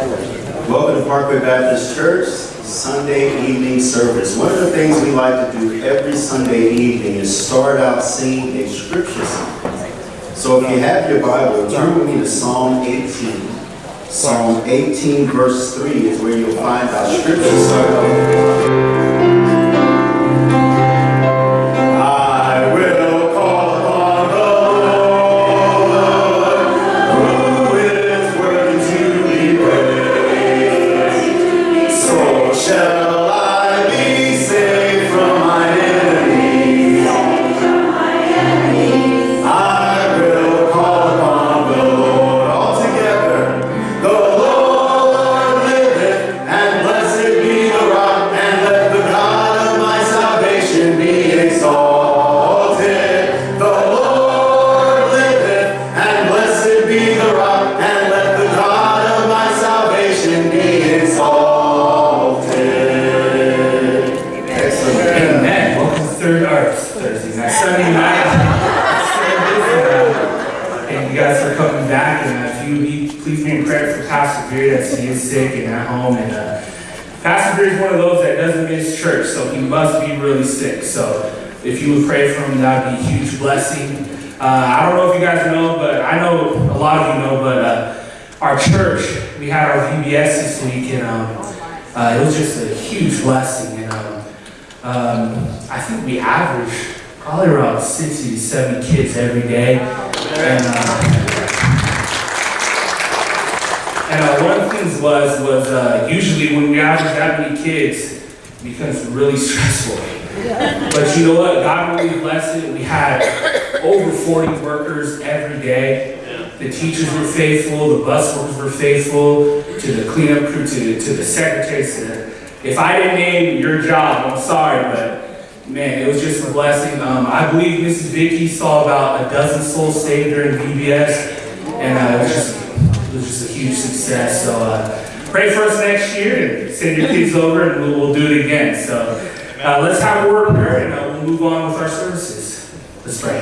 Welcome to Parkway Baptist Church, Sunday evening service. One of the things we like to do every Sunday evening is start out singing a scripture song. So if you have your Bible, turn with me to Psalm 18. Psalm 18 verse 3 is where you'll find our scripture song. You would pray for him, that would be a huge blessing. Uh, I don't know if you guys know, but I know a lot of you know, but uh, our church, we had our VBS this week, and um, uh, it was just a huge blessing. And um, um, I think we average probably around 60 to 70 kids every day. And, uh, and uh, one of the things was, was uh, usually when we average that many kids, it becomes really stressful. But you know what? God really blessed it. We had over 40 workers every day. The teachers were faithful, the bus workers were faithful, to the cleanup crew, to, to the secretaries. To the, if I didn't name your job, I'm sorry, but man, it was just a blessing. Um, I believe Mrs. Vicky saw about a dozen souls saved during VBS, and uh, it, was just, it was just a huge success. So uh, pray for us next year and send your kids over, and we'll, we'll do it again. So uh, let's have a word of prayer, and uh, we'll move on with our services. Let's pray.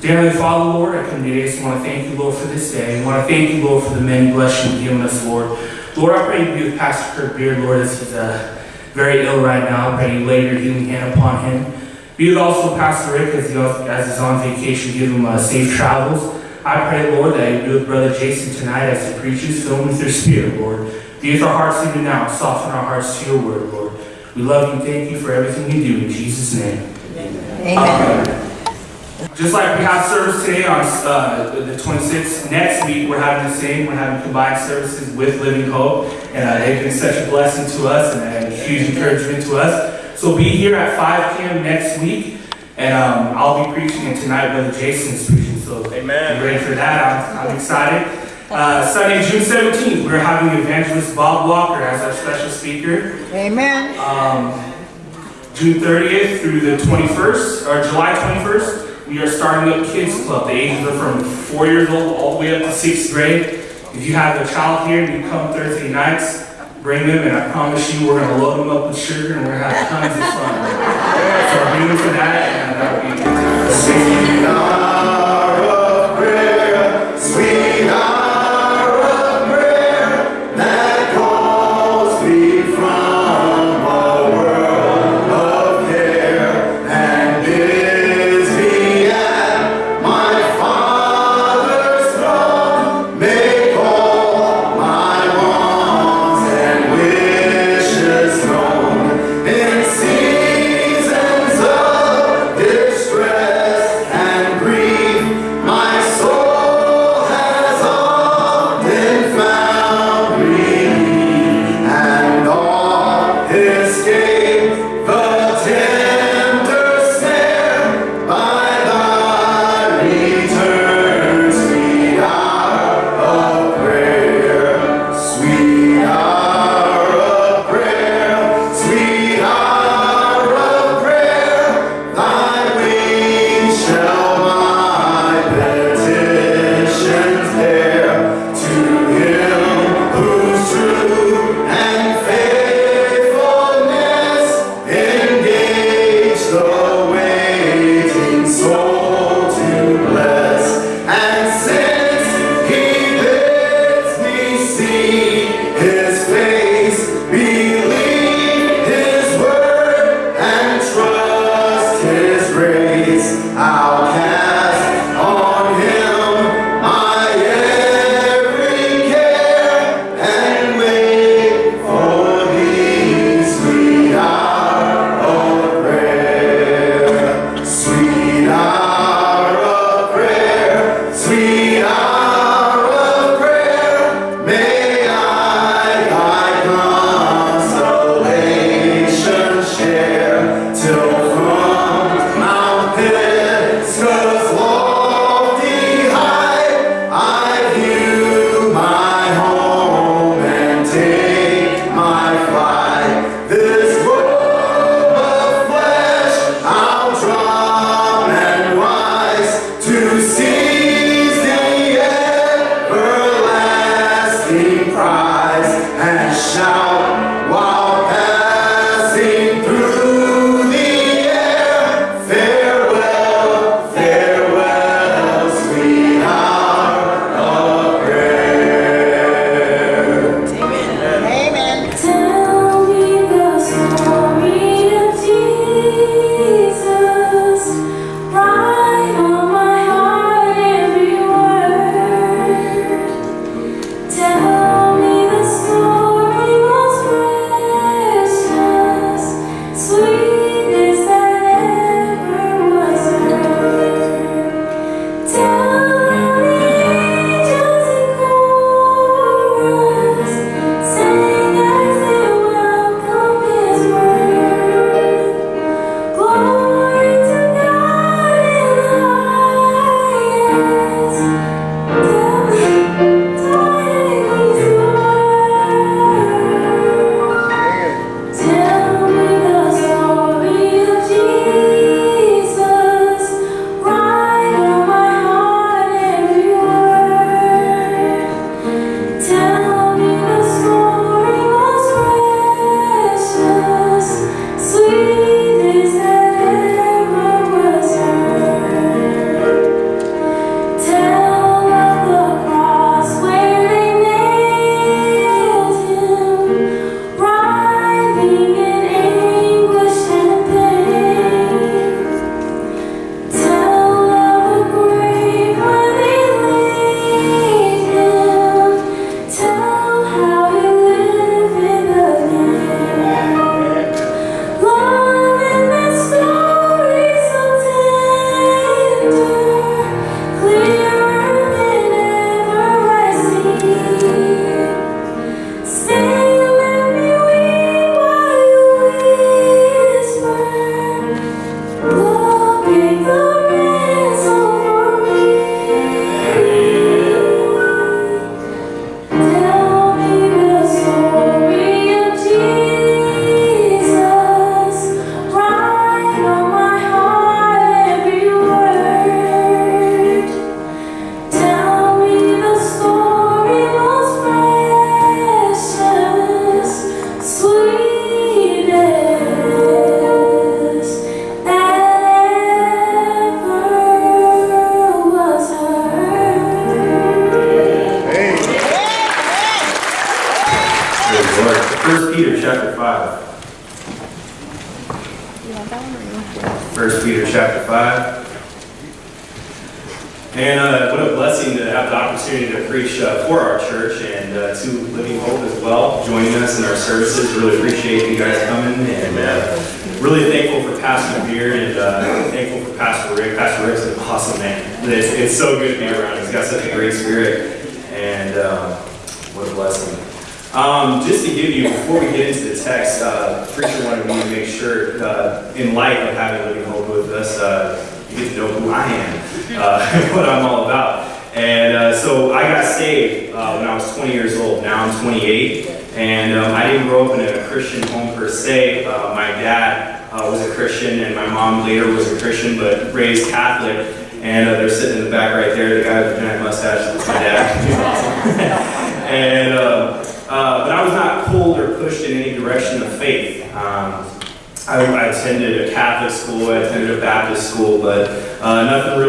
Dear Heavenly Father, Lord, I come today. I just want to thank you, Lord, for this day. I want to thank you, Lord, for the many blessings you've given us, Lord. Lord, I pray you be with Pastor Kirk Beard, Lord, as he's uh, very ill right now. I pray you lay your healing hand upon him. Be with also Pastor Rick as, he, as he's on vacation. Give him uh, safe travels. I pray, Lord, that you be with Brother Jason tonight as he preaches. Fill him with your spirit, Lord. Be with our hearts even now. Soften our hearts to your word, Lord. We love you. Thank you for everything you do. In Jesus' name. Amen. Um, just like we have service today on uh, the 26th, next week we're having the same. We're having combined services with Living Hope, and uh, they've been such a blessing to us and a huge encouragement to us. So be here at 5 p.m. next week, and um, I'll be preaching, and tonight Brother Jason's preaching. So Amen. be ready for that. I'm, I'm excited. Uh, Sunday, June 17th, we're having evangelist Bob Walker as our special speaker. Amen. Um, June 30th through the 21st, or July 21st, we are starting up Kids Club. The ages are from four years old all the way up to sixth grade. If you have a child here and you come Thursday nights, bring them, and I promise you we're going to load them up with sugar and we're going to have tons of fun. so bring them for that, and that will be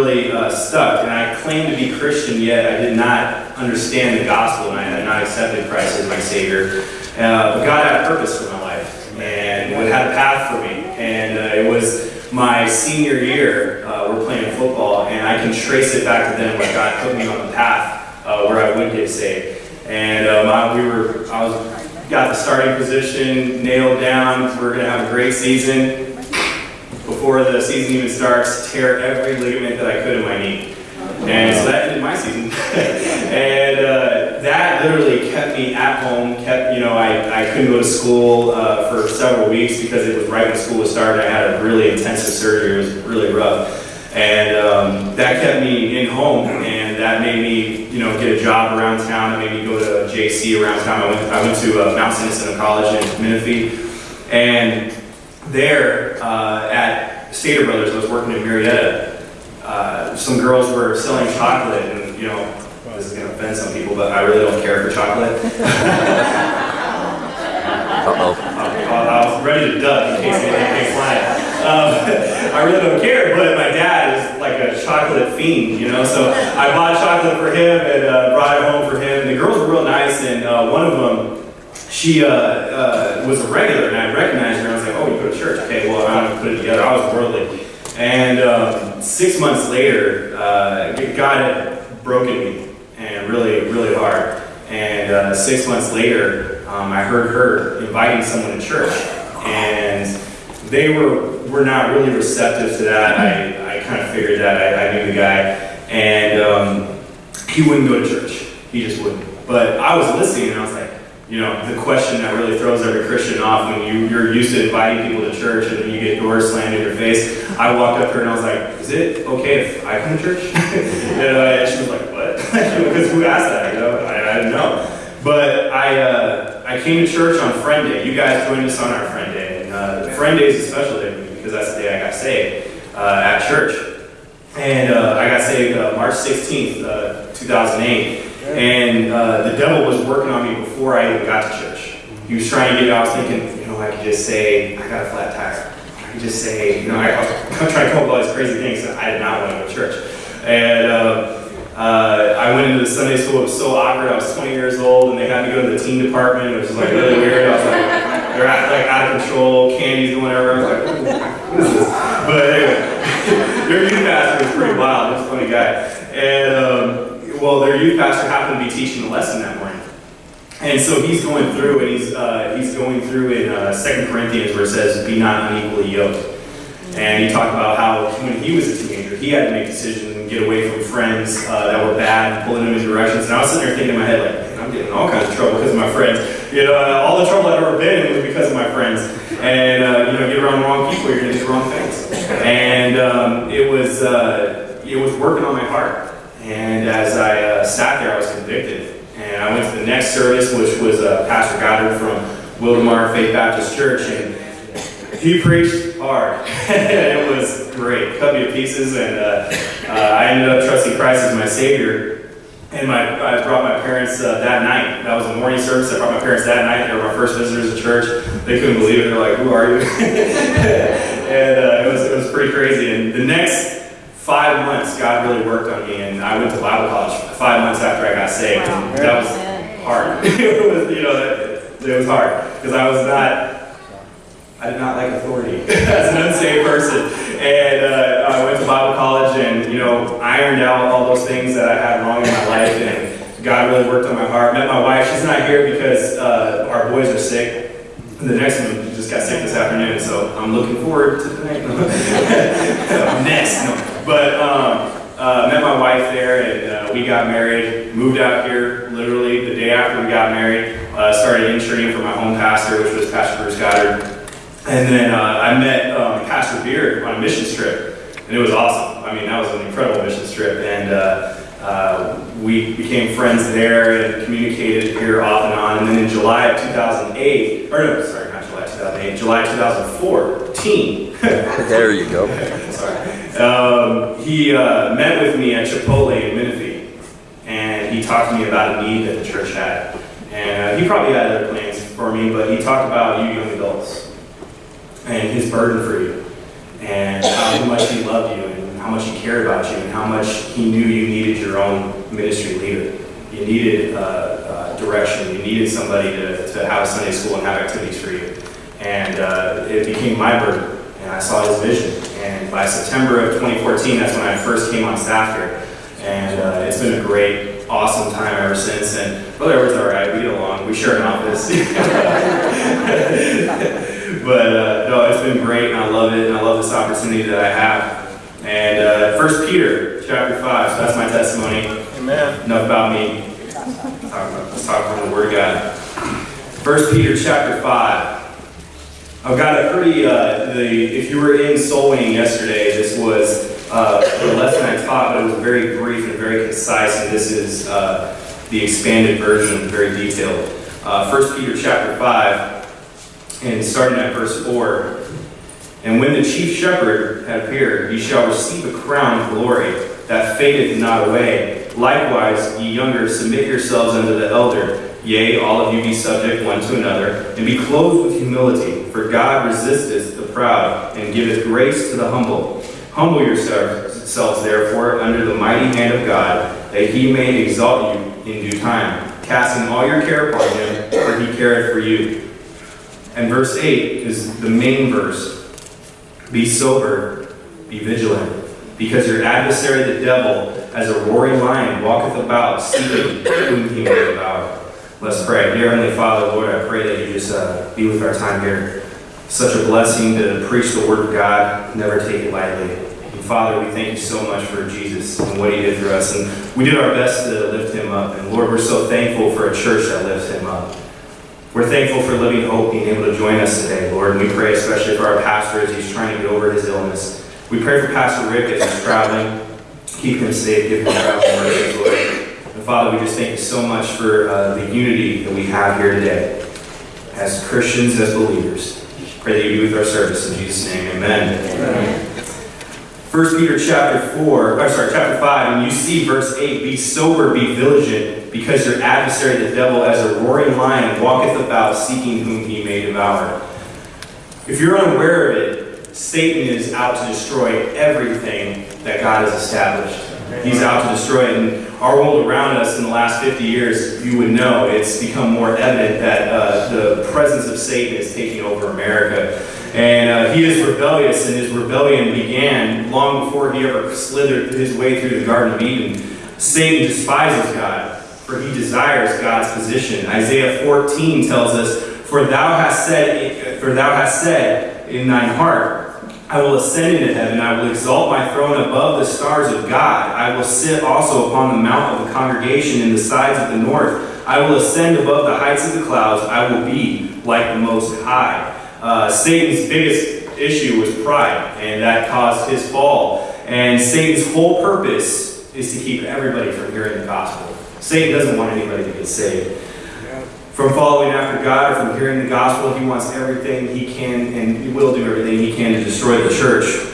really uh, stuck. And I claimed to be Christian, yet I did not understand the gospel, and I had not accepted Christ as my Savior. Uh, but God had a purpose for my life, and it had a path for me. And uh, it was my senior year, uh, we're playing football, and I can trace it back to then when God put me on the path uh, where I would get saved. And um, I, we were, I was, got the starting position nailed down. We're going to have a great season. Before the season even starts, tear every ligament that I could in my knee. And so that ended my season. and uh, that literally kept me at home, kept, you know, I, I couldn't go to school uh, for several weeks because it was right when school was starting. I had a really intensive surgery. It was really rough. And um, that kept me in home, and that made me, you know, get a job around town. It made me go to JC around town. I went, I went to uh, Mount. Vincent College in Menifee, and there uh, at Stater Brothers, I was working in Murrieta. Uh, some girls were selling chocolate, and you know, this is going to offend some people, but I really don't care for chocolate. Uh-oh. I, I was ready to duck in case anything came flying. Um, I really don't care, but my dad is like a chocolate fiend, you know. So I bought chocolate for him and uh, brought it home for him. and The girls were real nice, and uh, one of them, she uh, uh, was a regular, and I recognized her. And I was like, "Oh, you go to church? Okay, well, I'm gonna put it together." I was worldly, and um, six months later, uh, God had broken me, and really, really hard. And uh, six months later, um, I heard her inviting someone to church, and they were were not really receptive to that. I, I kind of figured that. I, I knew the guy, and um, he wouldn't go to church. He just wouldn't. But I was listening, and I was like, you know, the question that really throws every Christian off when you, you're used to inviting people to church and then you get doors slammed in your face. I walked up to her and I was like, is it okay if I come to church? and, uh, she was like, what? because who asked that? You know, I, I didn't know. But I, uh, I came to church on Friend Day. You guys joined us on our Friend Day. And uh, Friend Day is a special day because that's the day I got saved uh, at church. And uh, I got saved uh, March 16th, uh, 2008. And uh, the devil was working on me before I even got to church. He was trying to get, I was thinking, you know, I could just say, I got a flat tire. I could just say, you know, I, I was trying to come up with all these crazy things. I did not want to go to church. And um, uh, I went into the Sunday school. It was so awkward. I was 20 years old, and they had me go to the teen department, which was like really weird. I was like, they're out, like out of control. Candy's going everywhere. I was like? But anyway, their youth pastor was pretty wild. He was a funny guy. And um, well, their youth pastor happened to be teaching a lesson that morning. And so he's going through, and he's uh, he's going through in uh, Second Corinthians where it says, "Be not unequally yoked." And he talked about how when he was a teenager, he had to make decisions and get away from friends uh, that were bad pulling him in directions. And I was sitting there thinking in my head, like, man, I'm getting all kinds of trouble because of my friends. You know, all the trouble I've ever been in was because of my friends. And, uh, you know, get around the wrong people, you're going to do the wrong things. And um, it was uh, it was working on my heart. And as I uh, sat there, I was convicted. And I went to the next service, which was uh, Pastor Goddard from Wildomar Faith Baptist Church. And he preached hard. it was great. Cut me to pieces, and uh, uh, I ended up trusting Christ as my Savior. And my, I brought my parents uh, that night. That was a morning service. I brought my parents that night. They were my first visitors to church. They couldn't believe it. They're like, "Who are you?" and uh, it was it was pretty crazy. And the next five months, God really worked on me, and I went to Bible college five months after I got saved. And that was hard. it was you know it, it was hard because I was not I did not like authority as an unsaved person. And uh, I went to Bible college and, you know, ironed out all those things that I had wrong in my life. And God really worked on my heart. Met my wife. She's not here because uh, our boys are sick. The next one just got sick this afternoon, so I'm looking forward to tonight. next, no. But um, uh, met my wife there, and uh, we got married. Moved out here literally the day after we got married. Uh, started interning for my home pastor, which was Pastor Bruce Goddard. And then uh, I met um, Pastor Beard on a mission trip, and it was awesome. I mean, that was an incredible mission trip, and uh, uh, we became friends there and communicated here off and on. And then in July of 2008, or no, sorry, not July 2008, July 2014. There you go. Um, he uh, met with me at Chipotle in Menifee, and he talked to me about a need that the church had. And uh, he probably had other plans for me, but he talked about you young adults and his burden for you, and how much he loved you, and how much he cared about you, and how much he knew you needed your own ministry leader. You needed uh, uh, direction. You needed somebody to, to have a Sunday school and have activities for you. And uh, it became my burden and I saw his vision. And by September of 2014, that's when I first came on staff here. And uh, it's been a great, awesome time ever since. And Brother Edward's all right. We get along. We share an office. but uh, no, it's been great, and I love it, and I love this opportunity that I have. And uh, First Peter chapter five. So that's my testimony. Amen. Enough about me. Let's talk, about, let's talk from the Word of God. First Peter chapter five. I've got a pretty, uh, the, if you were in soul winning yesterday, this was uh, the lesson I taught, but it was very brief and very concise, and this is uh, the expanded version, very detailed. Uh, 1 Peter chapter 5, and starting at verse 4. And when the chief shepherd had appeared, he shall receive a crown of glory that fadeth not away. Likewise, ye younger, submit yourselves unto the elder. Yea, all of you be subject one to another, and be clothed with humility. For God resisteth the proud, and giveth grace to the humble. Humble yourselves, therefore, under the mighty hand of God, that he may exalt you in due time, casting all your care upon him, for he careth for you. And verse 8 is the main verse. Be sober, be vigilant, because your adversary the devil, as a roaring lion, walketh about, seeking whom he may devour. Let's pray. Dear Heavenly Father, Lord, I pray that you just uh, be with our time here. Such a blessing to preach the Word of God, never take it lightly. And Father, we thank you so much for Jesus and what he did for us. And we did our best to lift him up. And Lord, we're so thankful for a church that lifts him up. We're thankful for Living Hope being able to join us today, Lord. And we pray especially for our pastor as he's trying to get over his illness. We pray for Pastor Rick as he's traveling. Keep him safe, give him traveling mercies, Lord. And Father, we just thank you so much for uh, the unity that we have here today as Christians, as believers. Pray that you be with our service in Jesus' name. Amen. First Peter chapter 4, or sorry, chapter 5, and you see verse 8, be sober, be vigilant, because your adversary the devil as a roaring lion walketh about seeking whom he may devour. If you're unaware of it, Satan is out to destroy everything that God has established. He's out to destroy it. And our world around us in the last 50 years, you would know it's become more evident that uh, the presence of Satan is taking over America. And uh, he is rebellious, and his rebellion began long before he ever slithered his way through the Garden of Eden. Satan despises God, for he desires God's position. Isaiah 14 tells us, For thou hast said, for thou hast said in thine heart, I will ascend into heaven. I will exalt my throne above the stars of God. I will sit also upon the mount of the congregation in the sides of the north. I will ascend above the heights of the clouds. I will be like the Most High. Uh, Satan's biggest issue was pride, and that caused his fall. And Satan's whole purpose is to keep everybody from hearing the gospel. Satan doesn't want anybody to get saved from following after God or from hearing the gospel. He wants everything he can and he will do everything he can to destroy the church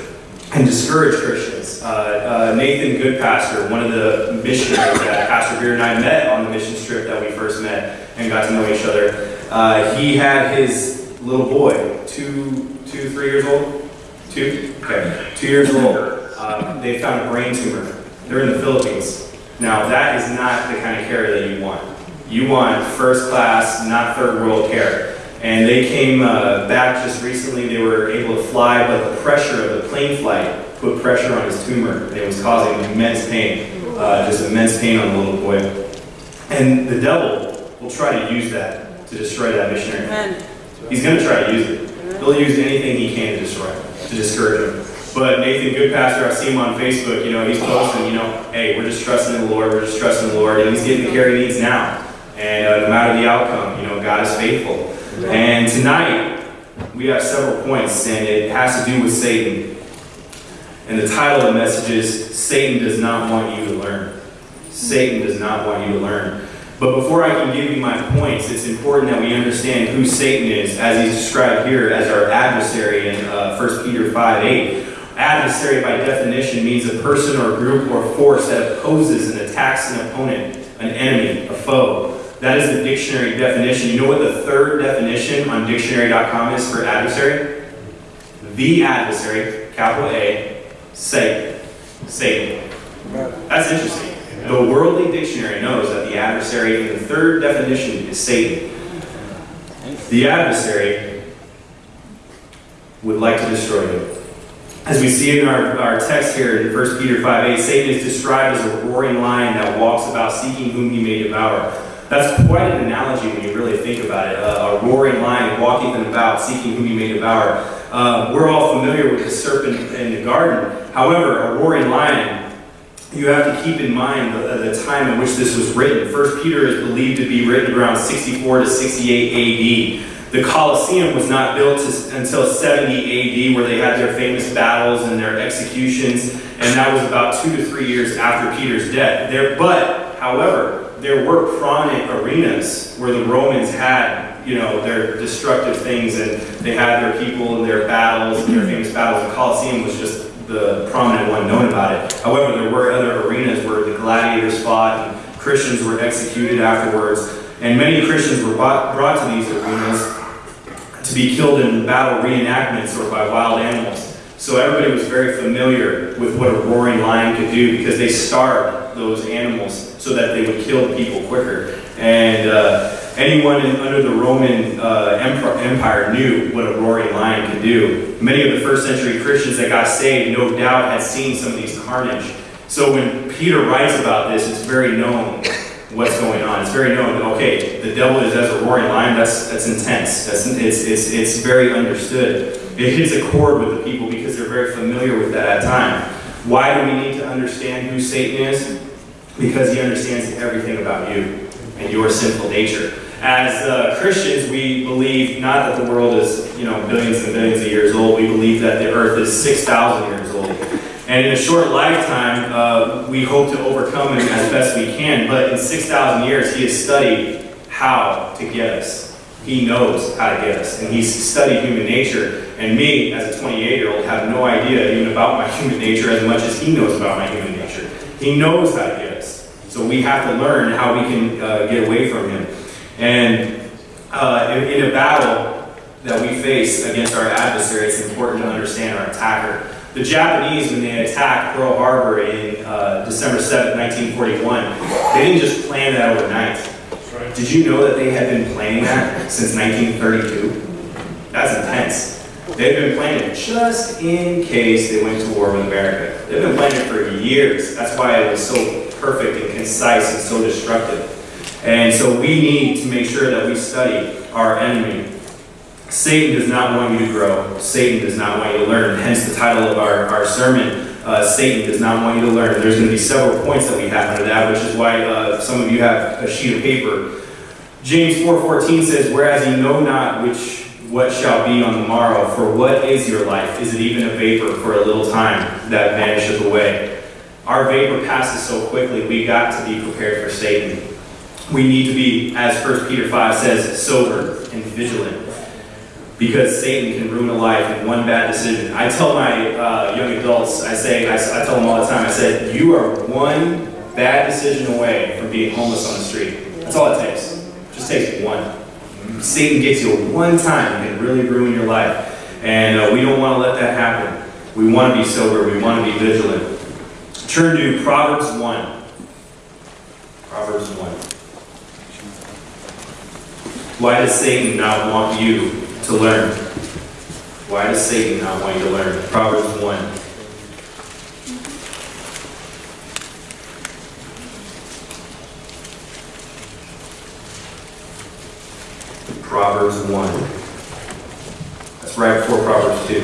and discourage Christians. Uh, uh, Nathan Goodpastor, one of the missionaries that Pastor Beard and I met on the mission trip that we first met and got to know each other, uh, he had his little boy, two, two, three years old? Two? Okay, two years old. Uh, they found a brain tumor. They're in the Philippines. Now, that is not the kind of care that you want. You want first class, not third world care. And they came uh, back just recently. They were able to fly, but the pressure of the plane flight put pressure on his tumor. It was causing immense pain, uh, just immense pain on the little boy. And the devil will try to use that to destroy that missionary. He's going to try to use it. He'll use anything he can to destroy him, to discourage him. But Nathan Goodpastor, I see him on Facebook, you know, he's posting, you know, hey, we're just trusting the Lord, we're just trusting the Lord, and he's getting the care he needs now. And uh, no matter the outcome, you know, God is faithful. And tonight, we have several points, and it has to do with Satan. And the title of the message is Satan does not want you to learn. Satan does not want you to learn. But before I can give you my points, it's important that we understand who Satan is, as he's described here as our adversary in uh, 1 Peter 5 8. Adversary, by definition, means a person or group or force that opposes and attacks an opponent, an enemy, a foe. That is the dictionary definition. You know what the third definition on dictionary.com is for adversary? The adversary, capital A, Satan. Satan. That's interesting. The Worldly Dictionary knows that the adversary the third definition is Satan. The adversary would like to destroy you. As we see in our, our text here in 1 Peter 5 8, Satan is described as a roaring lion that walks about seeking whom he may devour. That's quite an analogy when you really think about it. A, a roaring lion walking about seeking whom he may devour. Uh, we're all familiar with the serpent in the garden. However, a roaring lion you have to keep in mind the, the time in which this was written. First Peter is believed to be written around 64 to 68 AD. The Colosseum was not built to, until 70 AD, where they had their famous battles and their executions, and that was about two to three years after Peter's death. There, but, however, there were prominent arenas where the Romans had, you know, their destructive things, and they had their people and their battles and their famous battles. The Colosseum was just the prominent one known about it. However, there were other arenas where the gladiators fought and Christians were executed afterwards. And many Christians were brought, brought to these arenas to be killed in battle reenactments or by wild animals. So everybody was very familiar with what a roaring lion could do because they starved those animals so that they would kill people quicker. And uh, anyone in, under the Roman uh, empire, knew what a roaring lion could do. Many of the first century Christians that got saved, no doubt, had seen some of these carnage. So when Peter writes about this, it's very known what's going on. It's very known. Okay, the devil is as a roaring lion. That's that's intense. That's it's it's it's very understood. It hits a chord with the people because they're very familiar with that at time. Why do we need to understand who Satan is? Because he understands everything about you and your sinful nature. As uh, Christians, we believe not that the world is, you know, billions and billions of years old. We believe that the earth is 6,000 years old. And in a short lifetime, uh, we hope to overcome him as best we can. But in 6,000 years, he has studied how to get us. He knows how to get us. And he's studied human nature. And me, as a 28 year old, have no idea even about my human nature as much as he knows about my human nature. He knows how to get. So we have to learn how we can uh, get away from him. And uh, in, in a battle that we face against our adversary, it's important to understand our attacker. The Japanese, when they attacked Pearl Harbor in uh, December 7, 1941, they didn't just plan that overnight. Did you know that they had been planning that since 1932? That's intense. They've been planning it just in case they went to war with America. They've been planning it for years. That's why it was so perfect and concise and so destructive. And so we need to make sure that we study our enemy. Satan does not want you to grow. Satan does not want you to learn. Hence the title of our, our sermon, uh, Satan does not want you to learn. There's going to be several points that we have under that, which is why uh, some of you have a sheet of paper. James 4.14 says, Whereas ye know not which what shall be on the morrow, for what is your life? Is it even a vapor for a little time that vanisheth away? Our vapor passes so quickly, we got to be prepared for Satan. We need to be, as 1 Peter 5 says, sober and vigilant. Because Satan can ruin a life in one bad decision. I tell my uh, young adults, I say, I, I tell them all the time, I said, you are one bad decision away from being homeless on the street. That's all it takes. Just takes one. Satan gets you one time and can really ruin your life. And uh, we don't want to let that happen. We want to be sober. We want to be vigilant. Turn to Proverbs 1. Proverbs 1. Why does Satan not want you to learn? Why does Satan not want you to learn? Proverbs 1. Proverbs 1. That's right before Proverbs 2.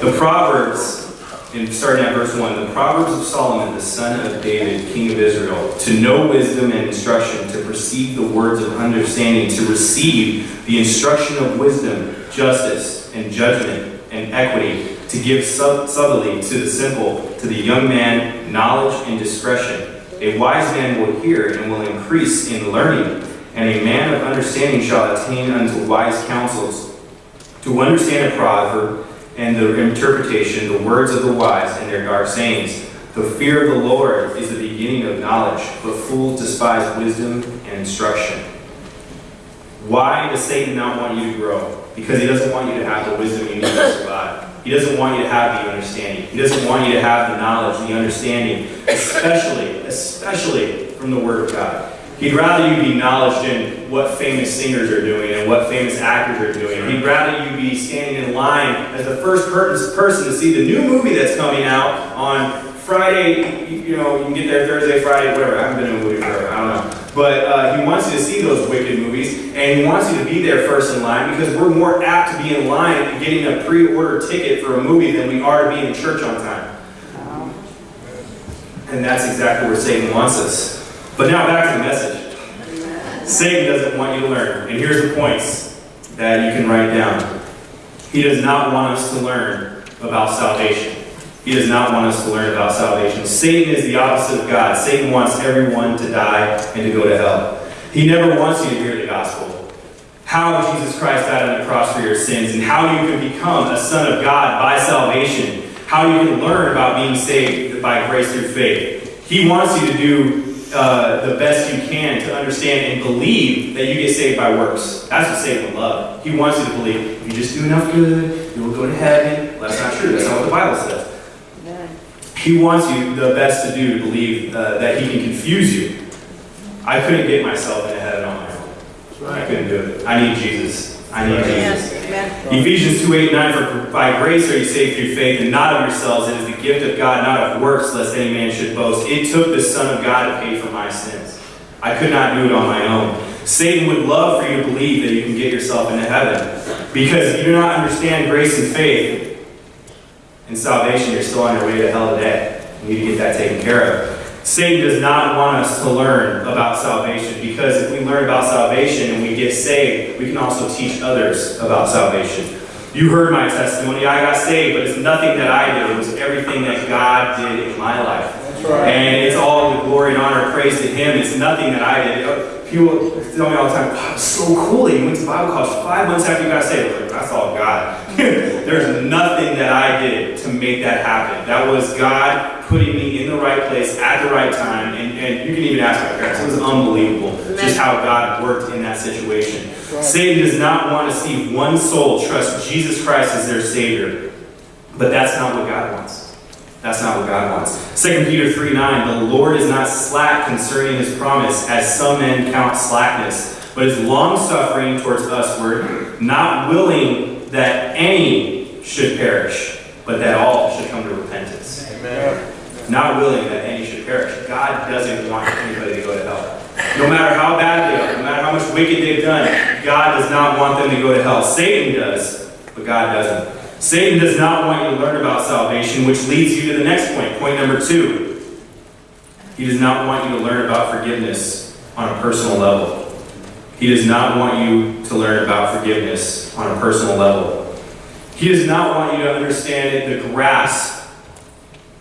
The Proverbs, in starting at verse 1, the Proverbs of Solomon, the son of David, king of Israel, to know wisdom and instruction, to perceive the words of understanding, to receive the instruction of wisdom, justice, and judgment, and equity, to give sub- subtly to the simple, to the young man, knowledge and discretion. A wise man will hear and will increase in learning, and a man of understanding shall attain unto wise counsels. To understand a proverb and the interpretation, the words of the wise and their dark sayings. The fear of the Lord is the beginning of knowledge, but fools despise wisdom and instruction. Why does Satan not want you to grow? Because he doesn't want you to have the wisdom you need to survive. He doesn't want you to have the understanding. He doesn't want you to have the knowledge, the understanding, especially, especially from the Word of God. He'd rather you be knowledge in what famous singers are doing and what famous actors are doing. He'd rather you be standing in line as the first person to see the new movie that's coming out on Friday. You know, you can get there Thursday, Friday, whatever. I haven't been in a movie forever. I don't know. But uh, he wants you to see those wicked movies, and he wants you to be there first in line because we're more apt to be in line and getting a pre-order ticket for a movie than we are to be in church on time. And that's exactly where Satan wants us. But now back to the message. Satan doesn't want you to learn. And here's the points that you can write down. He does not want us to learn about salvation. He does not want us to learn about salvation. Satan is the opposite of God. Satan wants everyone to die and to go to hell. He never wants you to hear the gospel. How Jesus Christ died on the cross for your sins and how you can become a son of God by salvation. How you can learn about being saved by grace through faith. He wants you to do uh, the best you can to understand and believe that you get saved by works. That's what Satan would love. He wants you to believe if you just do enough good, you will go to heaven. Well, that's not true. That's not what the Bible says. He wants you the best to do to believe uh, that he can confuse you. I couldn't get myself into heaven on my own. I couldn't do it. I need Jesus. I need Jesus. Ephesians 2 8 9 For by grace are you saved through faith, and not of yourselves. It is the gift of God, not of works, lest any man should boast. It took the Son of God to pay for my sins. I could not do it on my own. Satan would love for you to believe that you can get yourself into heaven. Because if you do not understand grace and faith and salvation, you're still on your way to hell today. You need to get that taken care of. Satan does not want us to learn about salvation because if we learn about salvation and we get saved, we can also teach others about salvation. You heard my testimony. I got saved, but it's nothing that I did. It was everything that God did in my life. And it's all the glory and honor, and praise to Him. It's nothing that I did. People tell me all the time, wow, so cool that you went to Bible college five months after you got saved. Like, That's all God. There's nothing that I did to make that happen. That was God putting me in the right place at the right time. And, and you can even ask my parents. It was unbelievable just how God worked in that situation. Satan does not want to see one soul trust Jesus Christ as their Savior. But that's not what God wants. That's not what God wants. 2 Peter 3 9, the Lord is not slack concerning his promise, as some men count slackness, but is long suffering towards usward, not willing that any should perish, but that all should come to repentance. Amen. Not willing that any should perish. God doesn't want anybody to go to hell. No matter how bad they are, no matter how much wicked they've done, God does not want them to go to hell. Satan does, but God doesn't. Satan does not want you to learn about salvation, which leads you to the next point, point number two. He does not want you to learn about forgiveness on a personal level. He does not want you to learn about forgiveness on a personal level. He does not want you to understand the grasp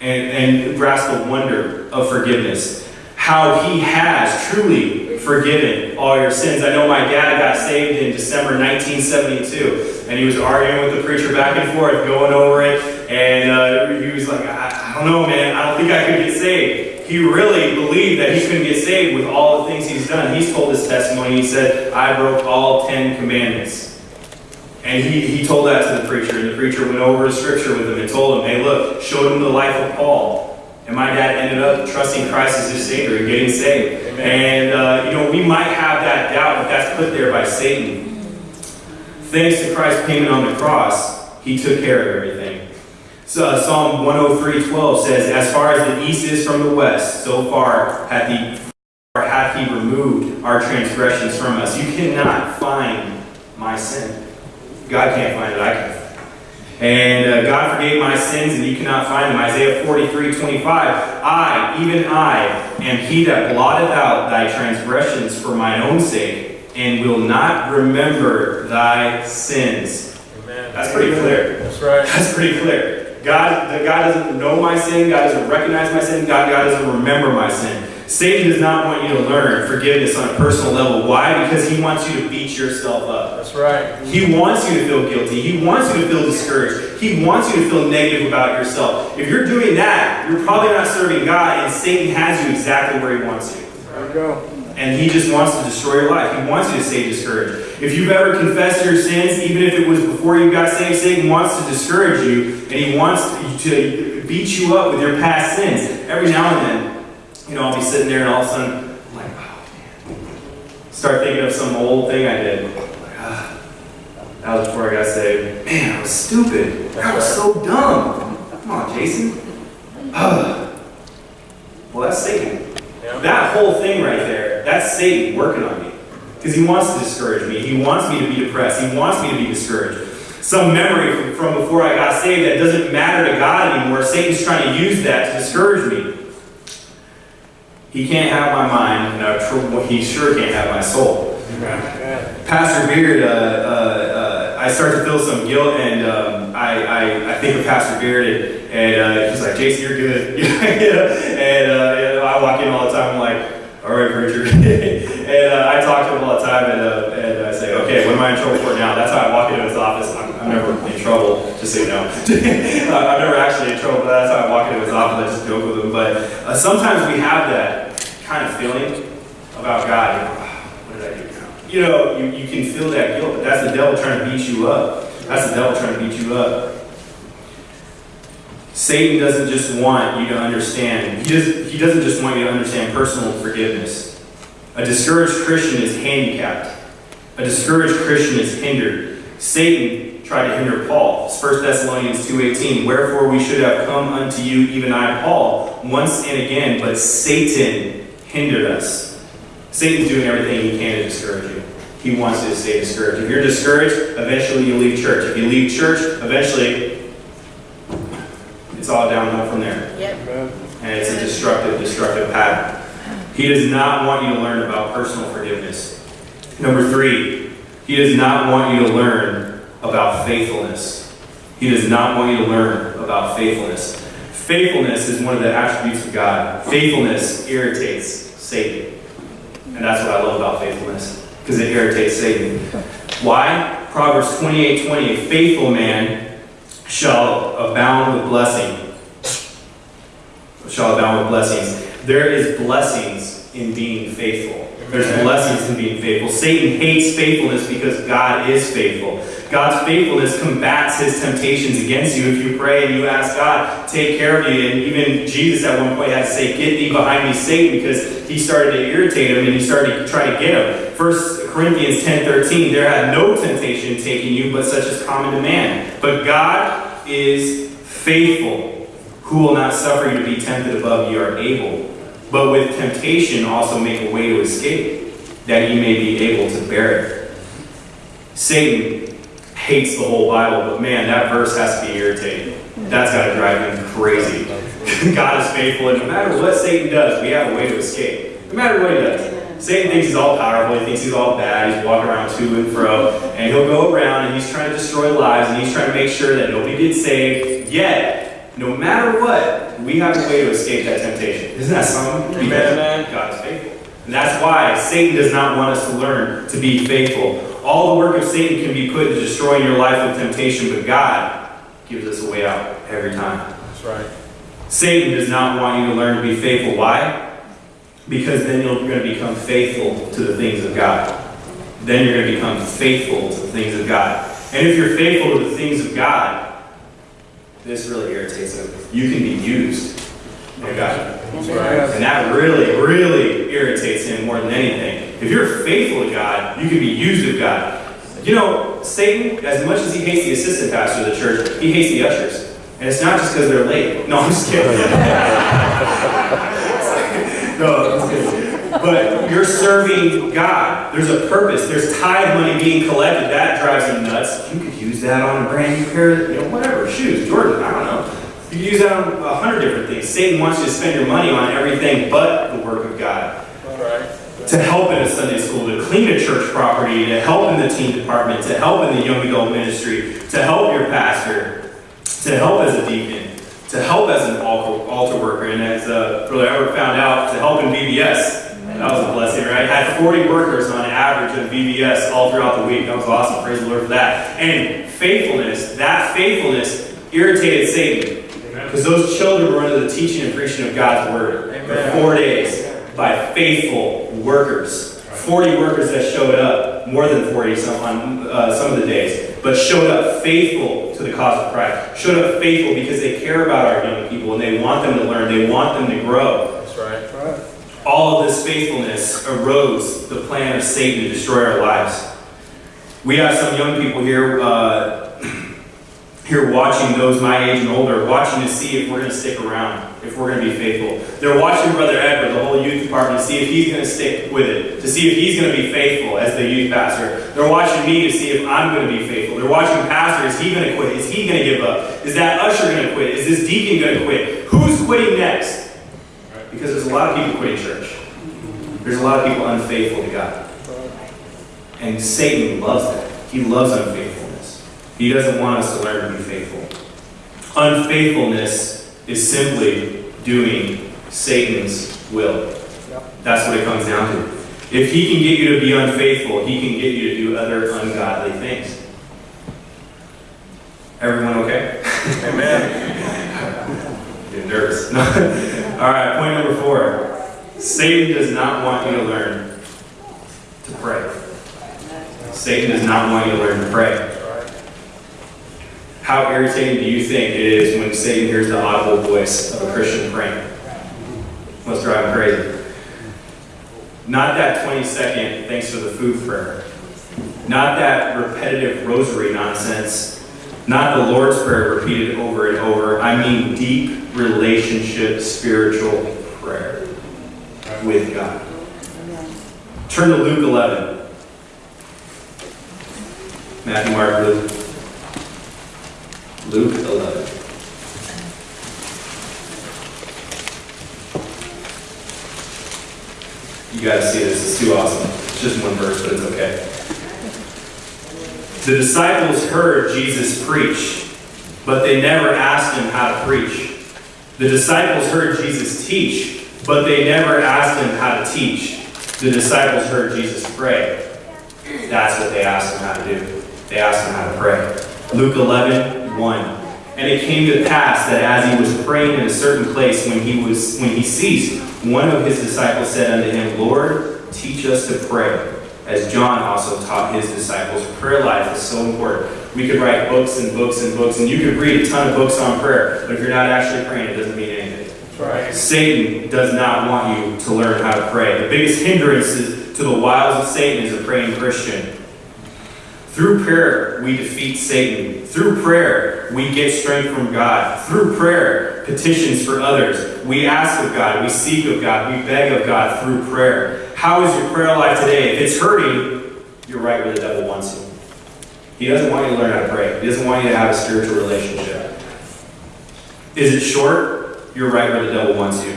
and, and grasp the wonder of forgiveness. How he has truly forgiven all your sins. I know my dad got saved in December 1972, and he was arguing with the preacher back and forth, going over it, and uh, he was like, I, I don't know, man, I don't think I could get saved. He really believed that he couldn't get saved with all the things he's done. He's told his testimony, he said, I broke all ten commandments. And he, he told that to the preacher, and the preacher went over the scripture with him and told him, hey, look, showed him the life of Paul. And my dad ended up trusting Christ as his Savior and getting saved. And, uh, you know, we might have that doubt, but that's put there by Satan. Thanks to Christ's payment on the cross, he took care of everything. So, uh, Psalm 103:12 says, As far as the east is from the west, so far hath he, or hath he removed our transgressions from us. You cannot find my sin. God can't find it, I can. And uh, God forgave my sins, and you cannot find them. Isaiah 43, 25. I, even I, am he that blotted out thy transgressions for mine own sake, and will not remember thy sins. Amen. That's pretty clear. That's right. That's pretty clear. God, God doesn't know my sin. God doesn't recognize my sin. God, God doesn't remember my sin. Satan does not want you to learn forgiveness on a personal level. Why? Because he wants you to beat yourself up. That's right. He wants you to feel guilty. He wants you to feel discouraged. He wants you to feel negative about yourself. If you're doing that, you're probably not serving God, and Satan has you exactly where he wants you. There we go. And he just wants to destroy your life. He wants you to stay discouraged. If you've ever confessed your sins, even if it was before you got saved, Satan wants to discourage you, and he wants to beat you up with your past sins. Every now and then, you know, I'll be sitting there, and all of a sudden, I'm like, oh man. Start thinking of some old thing I did. Like, ah, that was before I got saved. Man, I was stupid. That was so dumb. Come on, Jason. Ah. well, that's Satan. Yeah. That whole thing right there, that's Satan working on me. Because he wants to discourage me. He wants me to be depressed. He wants me to be discouraged. Some memory from, from before I got saved that doesn't matter to God anymore, Satan's trying to use that to discourage me. He can't have my mind, and tr- he sure can't have my soul. Pastor Beard, uh, uh, uh, I start to feel some guilt, and um, I, I, I think of Pastor Beard, and, and uh, he's like, Jason, you're good. and, uh, I walk in all the time, I'm like, all right, preacher. and uh, I talk to him all the time, and, and I say, okay, what am I in trouble for now? That's how I walk into his office. I'm, never in trouble, just so you know. I'm never actually in trouble, but that's how I walk into his office. I just joke with him. But uh, sometimes we have that kind of feeling about God. You know, "Ah, what did I do now? You know, you, you can feel that guilt, but that's the devil trying to beat you up. That's the devil trying to beat you up. Satan doesn't just want you to understand, he, does, he doesn't just want you to understand personal forgiveness. A discouraged Christian is handicapped. A discouraged Christian is hindered. Satan tried to hinder Paul. It's 1 Thessalonians 2.18. Wherefore we should have come unto you, even I, Paul, once and again, but Satan hindered us. Satan's doing everything he can to discourage you. He wants you to stay discouraged. If you're discouraged, eventually you leave church. If you leave church, eventually it's all downhill from there. Amen. And it's a destructive, destructive pattern. He does not want you to learn about personal forgiveness. Number three, he does not want you to learn about faithfulness. He does not want you to learn about faithfulness. Faithfulness is one of the attributes of God. Faithfulness irritates Satan. And that's what I love about faithfulness, because it irritates Satan. Why? Proverbs 28 20, a faithful man shall abound with blessing. Shall abound with blessings. There is blessings in being faithful. There's blessings in being faithful. Satan hates faithfulness because God is faithful. God's faithfulness combats his temptations against you. If you pray and you ask God, take care of you. And even Jesus at one point had to say, Get thee behind me, Satan, because he started to irritate him and he started to try to get him. First Corinthians 10 13, there had no temptation taking you, but such as common to man. But God is faithful, who will not suffer you to be tempted above you are able, but with temptation also make a way to escape, that ye may be able to bear it. Satan hates the whole Bible, but man, that verse has to be irritating. That's got to drive him crazy. God is faithful, and no matter what Satan does, we have a way to escape. No matter what he does. Satan thinks he's all powerful, he thinks he's all bad, he's walking around to and fro, and he'll go around and he's trying to destroy lives, and he's trying to make sure that nobody gets saved. Yet, no matter what, we have a way to escape that temptation. Isn't that something? Because Amen. God is faithful. And that's why Satan does not want us to learn to be faithful. All the work of Satan can be put into destroying your life with temptation, but God gives us a way out every time. That's right. Satan does not want you to learn to be faithful. Why? Because then you're going to become faithful to the things of God. Then you're going to become faithful to the things of God. And if you're faithful to the things of God, this really irritates him. You can be used. of God. And that really, really irritates him more than anything. If you're faithful to God, you can be used of God. You know, Satan, as much as he hates the assistant pastor of the church, he hates the ushers. And it's not just because they're late. No, I'm just kidding. no, I'm just kidding. But you're serving God. There's a purpose. There's tithe money being collected. That drives him nuts. You could use that on a brand new pair of, you know, whatever, shoes, Jordan, I don't know. You could use that on a hundred different things. Satan wants you to spend your money on everything but the work of God. To help in a Sunday school, to clean a church property, to help in the teen department, to help in the young adult ministry, to help your pastor, to help as a deacon, to help as an altar, altar worker, and as uh, Brother Edward found out, to help in VBS. That was a blessing, right? Had 40 workers on average in VBS all throughout the week. That was awesome. Praise the Lord for that. And faithfulness, that faithfulness irritated Satan. Because those children were under the teaching and preaching of God's word for four days by faithful workers. 40 workers that showed up, more than 40 some, on uh, some of the days, but showed up faithful to the cause of Christ. Showed up faithful because they care about our young people and they want them to learn, they want them to grow. All of this faithfulness arose the plan of Satan to destroy our lives. We have some young people here, uh, here watching those my age and older, watching to see if we're going to stick around, if we're going to be faithful. They're watching Brother Edward, the whole youth department, to see if he's going to stick with it, to see if he's going to be faithful as the youth pastor. They're watching me to see if I'm going to be faithful. They're watching Pastor, is he going to quit? Is he going to give up? Is that usher going to quit? Is this deacon going to quit? Who's quitting next? Because there's a lot of people quitting church. There's a lot of people unfaithful to God. And Satan loves that. He loves unfaithfulness. He doesn't want us to learn to be faithful. Unfaithfulness is simply doing Satan's will. That's what it comes down to. If he can get you to be unfaithful, he can get you to do other ungodly things. Everyone okay? Amen. Getting nervous. All right, point number four. Satan does not want you to learn to pray. Satan does not want you to learn to pray. How irritating do you think it is when Satan hears the audible voice of a Christian praying? Let's drive him crazy. Not that 20 second thanks for the food prayer. Not that repetitive rosary nonsense. Not the Lord's Prayer repeated over and over. I mean deep relationship, spiritual prayer with God. Turn to Luke 11. Matthew, Mark, Luke. Luke 11. You gotta see this, it's too awesome. It's just one verse, but it's okay. The disciples heard Jesus preach, but they never asked him how to preach. The disciples heard Jesus teach, but they never asked him how to teach. The disciples heard Jesus pray. That's what they asked him how to do. They asked him how to pray. Luke 11, 1. And it came to pass that as he was praying in a certain place, when he was when he ceased, one of his disciples said unto him, Lord, teach us to pray, as John also taught his disciples. Prayer life is so important. We could write books and books and books, and you could read a ton of books on prayer, but if you're not actually praying, it doesn't mean anything. Right. Satan does not want you to learn how to pray. The biggest hindrance to the wiles of Satan is a praying Christian. Through prayer, we defeat Satan. Through prayer, we get strength from God. Through prayer, petitions for others. We ask of God, we seek of God, we beg of God through prayer. How is your prayer life today? If it's hurting, you're right where the devil wants you. He doesn't want you to learn how to pray. He doesn't want you to have a spiritual relationship. Is it short? You're right where the devil wants you.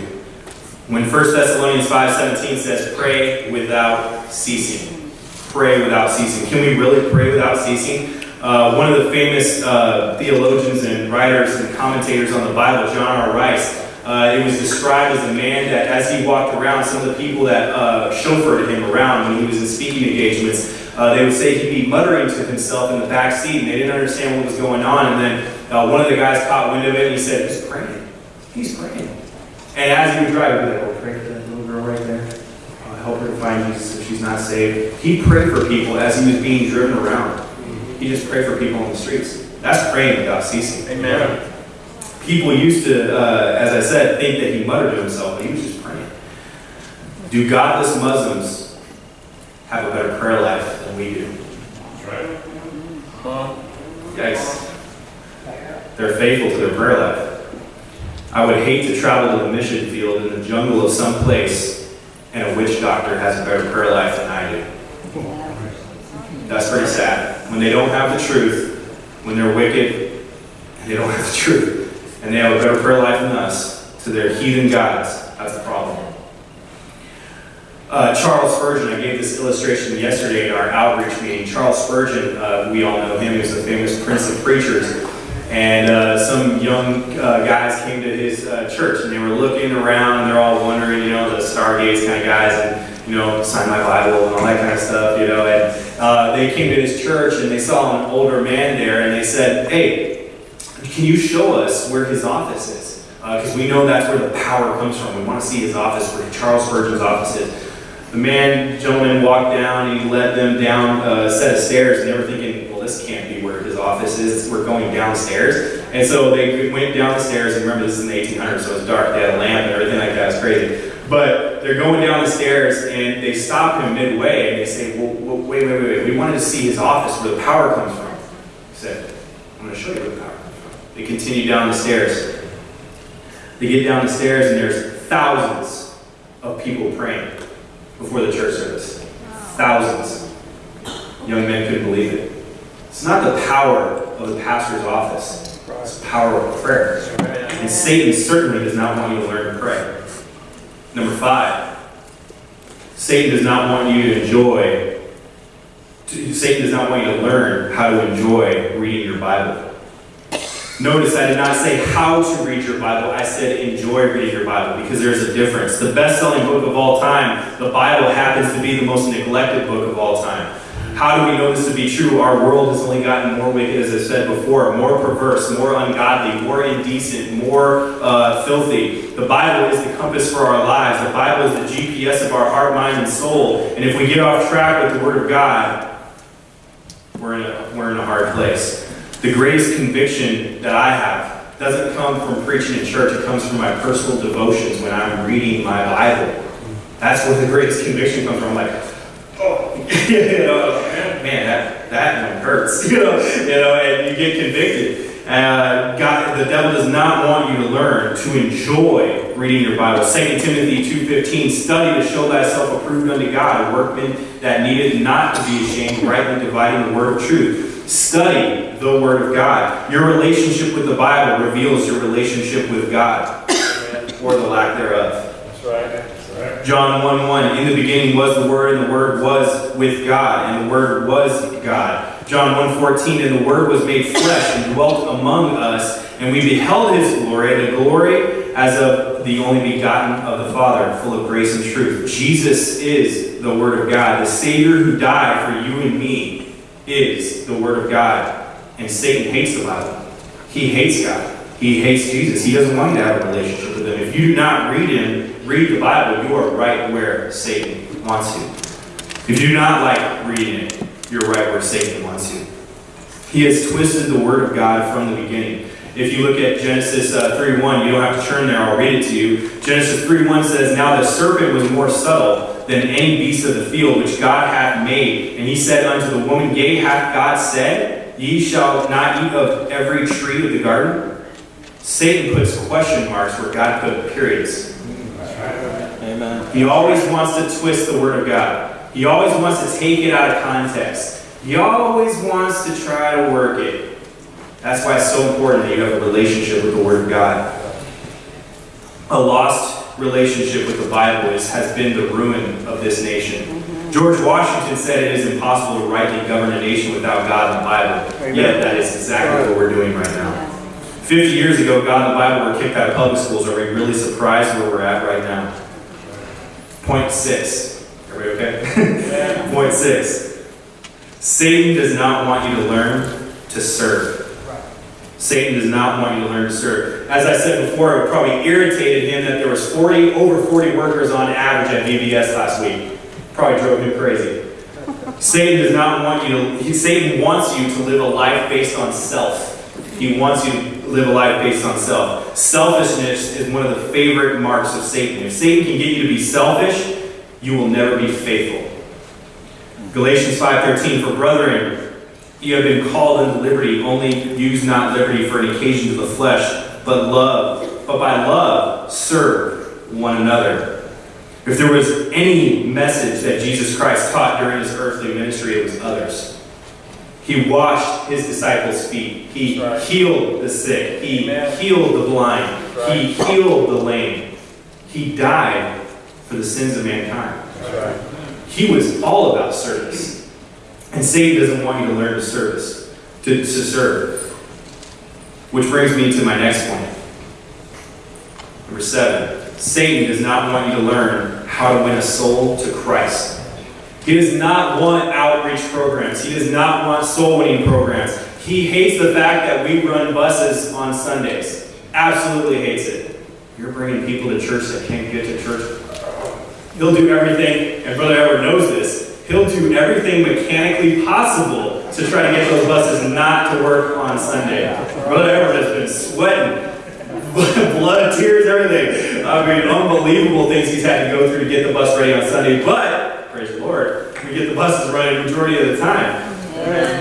When 1 Thessalonians 5:17 says, "Pray without ceasing." Pray without ceasing. Can we really pray without ceasing? Uh, one of the famous uh, theologians and writers and commentators on the Bible, John R. Rice, uh, it was described as a man that, as he walked around, some of the people that uh, chauffeured him around when he was in speaking engagements, uh, they would say he'd be muttering to himself in the back seat, and they didn't understand what was going on. And then uh, one of the guys caught wind of it, and he said, "He's praying. He's praying." And as he would drive, he'd like, "Oh, pray for that little girl right there. I'll help her to find Jesus if she's not saved." He prayed for people as he was being driven around. He just prayed for people on the streets. That's praying without ceasing. Amen. People used to, uh, as I said, think that he muttered to himself, but he was just praying. Do godless Muslims have a better prayer life than we do? Right. Yikes. They're faithful to their prayer life. I would hate to travel to the mission field in the jungle of some place and a witch doctor has a better prayer life than I do. That's pretty sad. When they don't have the truth, when they're wicked, they don't have the truth, and they have a better prayer life than us to their heathen gods, that's the problem. Uh, Charles Spurgeon, I gave this illustration yesterday in our outreach meeting. Charles Spurgeon, uh, we all know him, he was a famous prince of preachers. And uh, some young uh, guys came to his uh, church and they were looking around and they're all wondering, you know, the Stargates kind of guys and, you know, sign my Bible and all that kind of stuff, you know. And uh, they came to his church and they saw an older man there and they said, hey, can you show us where his office is? Uh, because we know that's where the power comes from. We want to see his office, where Charles Spurgeon's office is. The man, gentleman walked down, he led them down a set of stairs, and they were thinking, well, this can't be where his office is. We're going downstairs. And so they went down the stairs, and remember, this is in the 1800s, so it's dark, they had a lamp and everything like that. It's crazy. But they're going down the stairs, and they stop him midway, and they say, well, wait, wait, wait, wait. We wanted to see his office, where the power comes from. He said, I'm going to show you where the power comes from. They continue down the stairs. They get down the stairs, and there's thousands of people praying before the church service. Thousands. Young men couldn't believe it. It's not the power of the pastor's office, it's the power of prayer. And Satan certainly does not want you to learn to pray. Number five, Satan does not want you to enjoy, Satan does not want you to learn how to enjoy reading your Bible. Notice I did not say how to read your Bible, I said enjoy reading your Bible because there's a difference. The best selling book of all time, the Bible happens to be the most neglected book of all time. How do we know this to be true? Our world has only gotten more wicked, as I said before, more perverse, more ungodly, more indecent, more uh, filthy. The Bible is the compass for our lives. The Bible is the GPS of our heart, mind, and soul. And if we get off track with the Word of God, we're in a, we're in a hard place. The greatest conviction that I have doesn't come from preaching in church, it comes from my personal devotions when I'm reading my Bible. That's where the greatest conviction comes from. I'm like, oh, you know, man, that, that one hurts, you know, you know, and you get convicted. Uh, God, the devil does not want you to learn to enjoy reading your Bible. 2 Timothy 2.15, study to show thyself approved unto God, a workman that needed not to be ashamed, rightly dividing the word of truth. Study the Word of God. Your relationship with the Bible reveals your relationship with God, or the lack thereof. That's right. That's right. John 1 1, in the beginning was the Word, and the Word was with God, and the Word was God. John 1 14, and the Word was made flesh and dwelt among us, and we beheld his glory, the glory as of the only begotten of the Father, full of grace and truth. Jesus is the Word of God. The Savior who died for you and me is the Word of God. And Satan hates the Bible. He hates God. He hates Jesus. He doesn't want you to have a relationship with him. If you do not read him, read the Bible, you are right where Satan wants you. If you do not like reading it, you're right where Satan wants you. He has twisted the Word of God from the beginning. If you look at Genesis uh, 3.1, you don't have to turn there, I'll read it to you. Genesis 3.1 says, Now the serpent was more subtle than any beast of the field which God hath made. And he said unto the woman, Yea, hath God said, Ye shall not eat of every tree of the garden? Satan puts question marks where God put periods. Amen. He always wants to twist the Word of God. He always wants to take it out of context. He always wants to try to work it. That's why it's so important that you have a relationship with the Word of God. A lost relationship with the Bible is, has been the ruin of this nation. Mm-hmm. George Washington said it is impossible to rightly govern a nation without God and the Bible. Yet that is exactly what we're doing right now. 50 years ago, God and the Bible were kicked out of public schools. Are we really surprised where we're at right now? Point six. Everybody okay? Point six. Satan does not want you to learn to serve. Satan does not want you to learn to serve. As I said before, it probably irritated him that there was 40, over 40 workers on average at VBS last week. Probably drove him crazy. Satan does not want you to, Satan wants you to live a life based on self. He wants you to live a life based on self. Selfishness is one of the favorite marks of Satan. If Satan can get you to be selfish, you will never be faithful. Galatians 5:13 For brethren, you have been called into liberty, only use not liberty for an occasion to the flesh, but love, but by love serve one another. If there was any message that Jesus Christ taught during his earthly ministry, it was others. He washed his disciples' feet. He right. healed the sick. He Amen. healed the blind. Right. He healed the lame. He died for the sins of mankind. Right. He was all about service. And Satan doesn't want you to learn to service, to, to serve. Which brings me to my next point. Number seven. Satan does not want you to learn how to win a soul to Christ. He does not want outreach programs. He does not want soul winning programs. He hates the fact that we run buses on Sundays. Absolutely hates it. You're bringing people to church that can't get to church. He'll do everything, and Brother Edward knows this, he'll do everything mechanically possible to try to get those buses not to work on Sunday. Brother Edward has been sweating, blood, tears, everything. I mean, unbelievable things he's had to go through to get the bus ready on Sunday, but, praise the Lord, we get the buses running the majority of the time.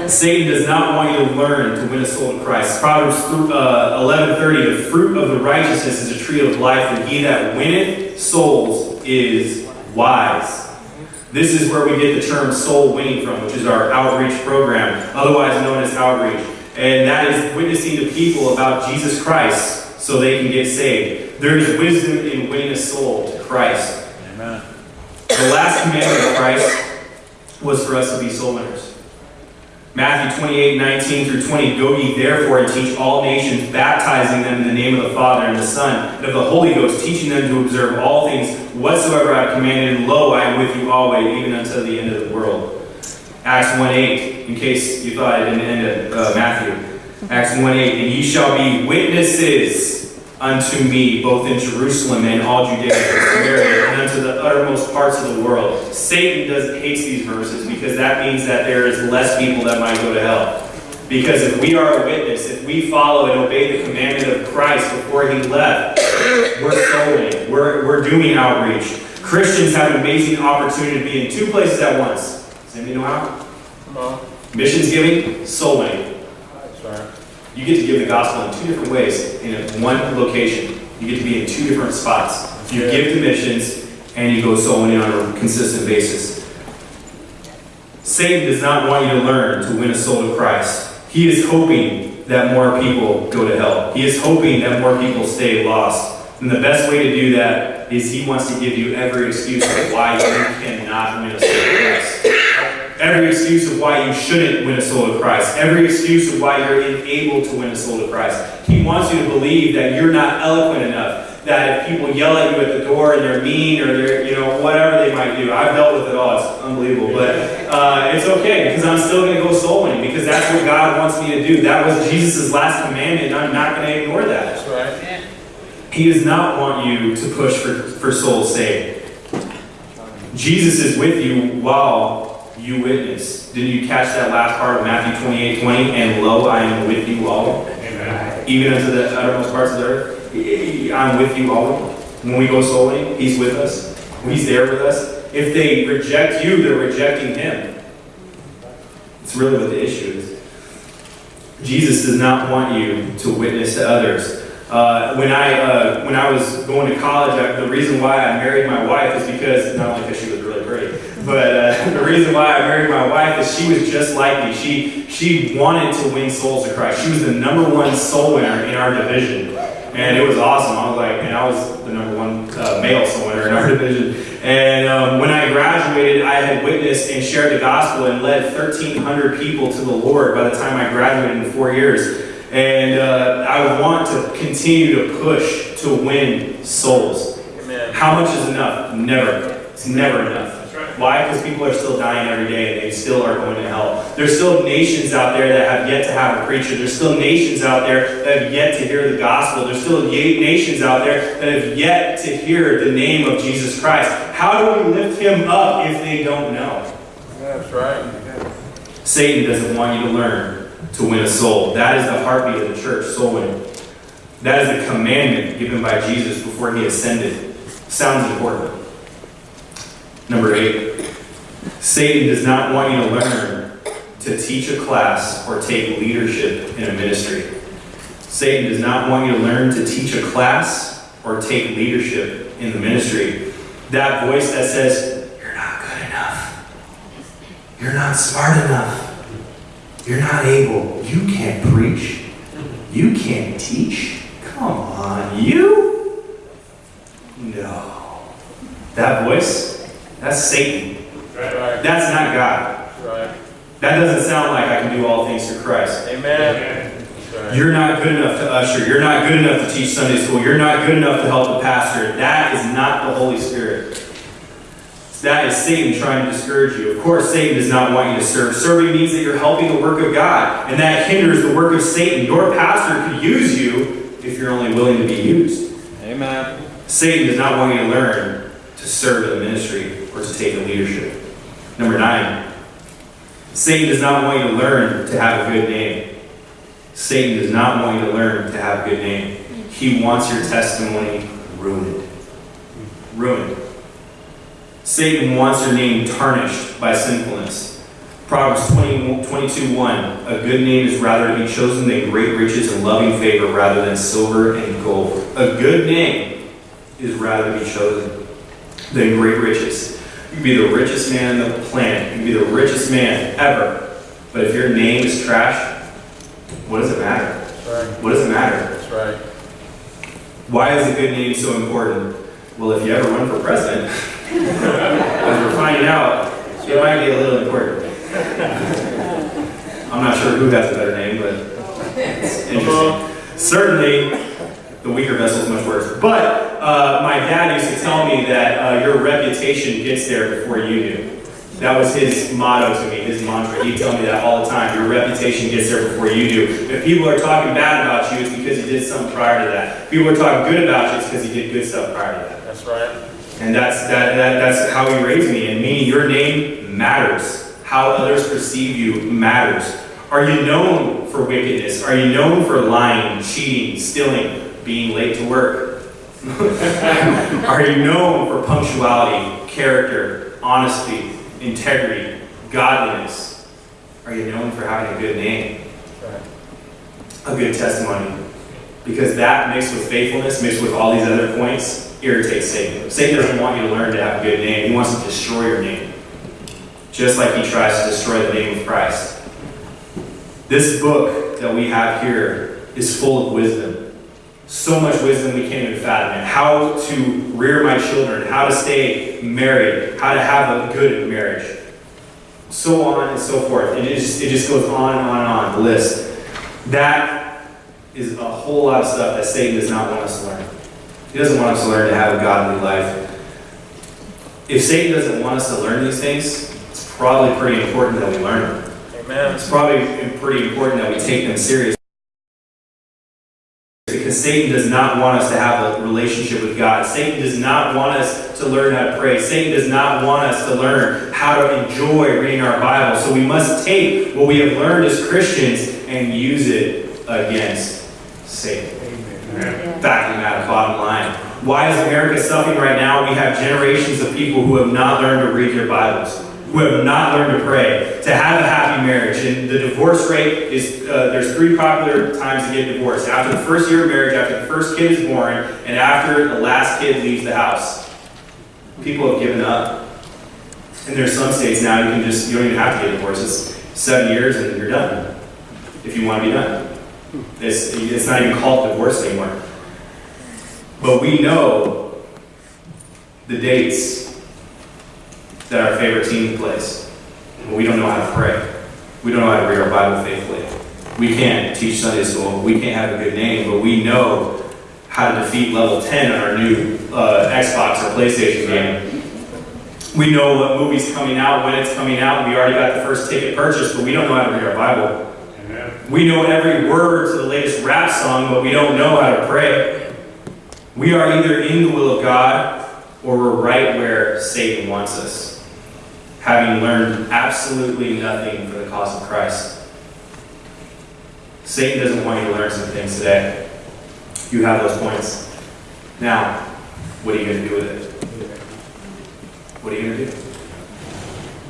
Satan does not want you to learn to win a soul to Christ. Proverbs uh, 11:30, the fruit of the righteousness is a tree of life, and he that winneth souls is wise. This is where we get the term soul winning from, which is our outreach program, otherwise known as outreach. And that is witnessing to people about Jesus Christ so they can get saved. There is wisdom in winning a soul to Christ. Amen. The last commandment of Christ was for us to be soul winners. Matthew 28, 19 through 20. Go ye therefore and teach all nations, baptizing them in the name of the Father and the Son and of the Holy Ghost, teaching them to observe all things whatsoever I have commanded. And lo, I am with you always, even unto the end of the world. Acts 1 8, in case you thought I didn't end at uh, Matthew. Acts 1 8, and ye shall be witnesses unto me, both in Jerusalem and all Judea and Samaria, and unto the uttermost parts of the world. Satan does hates these verses because that means that there is less people that might go to hell. Because if we are a witness, if we follow and obey the commandment of Christ before he left, we're sowing, we're, we're doing outreach. Christians have an amazing opportunity to be in two places at once. Does anybody know how? Missions giving, soul winning. You get to give the gospel in two different ways in one location. You get to be in two different spots. You give to missions and you go soul winning on a consistent basis. Satan does not want you to learn to win a soul to Christ. He is hoping that more people go to hell. He is hoping that more people stay lost. And the best way to do that is he wants to give you every excuse of why you cannot win a soul to Christ. Every excuse of why you shouldn't win a soul to Christ. Every excuse of why you're unable to win a soul to Christ. He wants you to believe that you're not eloquent enough. That if people yell at you at the door and they're mean or they're, you know, whatever they might do. I've dealt with it all. It's unbelievable. But uh, it's okay because I'm still going to go soul winning because that's what God wants me to do. That was Jesus' last commandment and I'm not going to ignore that. That's right. He does not want you to push for, for souls saved. Jesus is with you while you witness. Didn't you catch that last part of Matthew 28 20? And lo, I am with you all, even unto the uttermost parts of the earth. I'm with you all. When we go soul winning, He's with us. He's there with us. If they reject you, they're rejecting Him. It's really what the issue is. Jesus does not want you to witness to others. Uh, when I uh, when I was going to college, I, the reason why I married my wife is because not only because she was really but uh, the reason why I married my wife is she was just like me. She she wanted to win souls to Christ. She was the number one soul winner in our division, and it was awesome. I was like, and I was the number one uh, male soul winner in our division. And um, when I graduated, I had witnessed and shared the gospel and led 1,300 people to the Lord by the time I graduated in four years. And uh, I want to continue to push to win souls. Amen. How much is enough? Never. It's never enough. Why? Because people are still dying every day and they still are going to hell. There's still nations out there that have yet to have a preacher. There's still nations out there that have yet to hear the gospel. There's still nations out there that have yet to hear the name of Jesus Christ. How do we lift him up if they don't know? That's right. Satan doesn't want you to learn to win a soul. That is the heartbeat of the church, soul winning. That is a commandment given by Jesus before he ascended. Sounds important. Number eight, Satan does not want you to learn to teach a class or take leadership in a ministry. Satan does not want you to learn to teach a class or take leadership in the ministry. That voice that says, You're not good enough. You're not smart enough. You're not able. You can't preach. You can't teach. Come on, you? No. That voice, that's Satan. That's right. That's not God. Right. That doesn't sound like I can do all things through Christ. Amen. That's right. You're not good enough to usher. You're not good enough to teach Sunday school. You're not good enough to help the pastor. That is not the Holy Spirit. That is Satan trying to discourage you. Of course, Satan does not want you to serve. Serving means that you're helping the work of God, and that hinders the work of Satan. Your pastor could use you if you're only willing to be used. Amen. Satan does not want you to learn to serve in the ministry or to take the leadership. Number nine, Satan does not want you to learn to have a good name. Satan does not want you to learn to have a good name. He wants your testimony ruined. Ruined. Satan wants your name tarnished by sinfulness. Proverbs 20, 22 1 A good name is rather to be chosen than great riches and loving favor rather than silver and gold. A good name is rather to be chosen than great riches. You can be the richest man on the planet. You can be the richest man ever. But if your name is trash, what does it matter? Right. What does it matter? That's right. Why is a good name so important? Well, if you ever run for president, as we're finding out, it might be a little important. I'm not sure who has a better name, but it's uh-huh. interesting. Certainly, the weaker vessel is much worse. But uh, my dad used to tell me that uh, your reputation gets there before you do. That was his motto to me, his mantra. He'd tell me that all the time. Your reputation gets there before you do. If people are talking bad about you, it's because you did something prior to that. If people are talking good about you, it's because you did good stuff prior to that. That's right. And that's that, that that's how he raised me. And meaning your name matters. How others perceive you matters. Are you known for wickedness? Are you known for lying, cheating, stealing, being late to work? Are you known for punctuality, character, honesty, integrity, godliness? Are you known for having a good name, a good testimony? Because that mixed with faithfulness, mixed with all these other points, irritates Satan. Satan doesn't want you to learn to have a good name. He wants to destroy your name. Just like he tries to destroy the name of Christ. This book that we have here is full of wisdom. So much wisdom we can't even fathom it. How to rear my children, how to stay married, how to have a good marriage. So on and so forth. And it just, it just goes on and on and on, the list. That is a whole lot of stuff that Satan does not want us to learn. He doesn't want us to learn to have a godly life. If Satan doesn't want us to learn these things, it's probably pretty important that we learn them. Amen. It's probably pretty important that we take them serious. Because Satan does not want us to have a relationship with God. Satan does not want us to learn how to pray. Satan does not want us to learn how to enjoy reading our Bible. So we must take what we have learned as Christians and use it against Satan. Fact of the matter, bottom line. Why is America suffering right now? We have generations of people who have not learned to read their Bibles, who have not learned to pray, to have a happy marriage. And the divorce rate is uh, there's three popular times to get divorced after the first year of marriage, after the first kid is born, and after the last kid leaves the house. People have given up. And there's some states now you can just, you don't even have to get divorced. It's seven years and you're done. If you want to be done. It's, it's not even called divorce anymore. But we know the dates that our favorite team plays. But we don't know how to pray. We don't know how to read our Bible faithfully. We can't teach Sunday school. We can't have a good name, but we know how to defeat level 10 on our new uh, Xbox or PlayStation game. We know what movie's coming out, when it's coming out. We already got the first ticket purchased, but we don't know how to read our Bible. We know every word to the latest rap song, but we don't know how to pray. We are either in the will of God or we're right where Satan wants us, having learned absolutely nothing for the cause of Christ. Satan doesn't want you to learn some things today. You have those points. Now, what are you going to do with it? What are you going to do?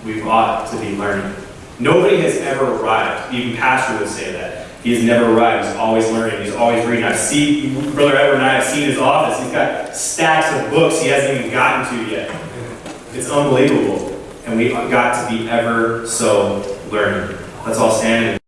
We ought to be learning. Nobody has ever arrived. Even Pastor would say that. He has never arrived. He's always learning. He's always reading. I see, Brother Edward and I have seen his office. He's got stacks of books he hasn't even gotten to yet. It's unbelievable. And we got to be ever so learning. Let's all stand and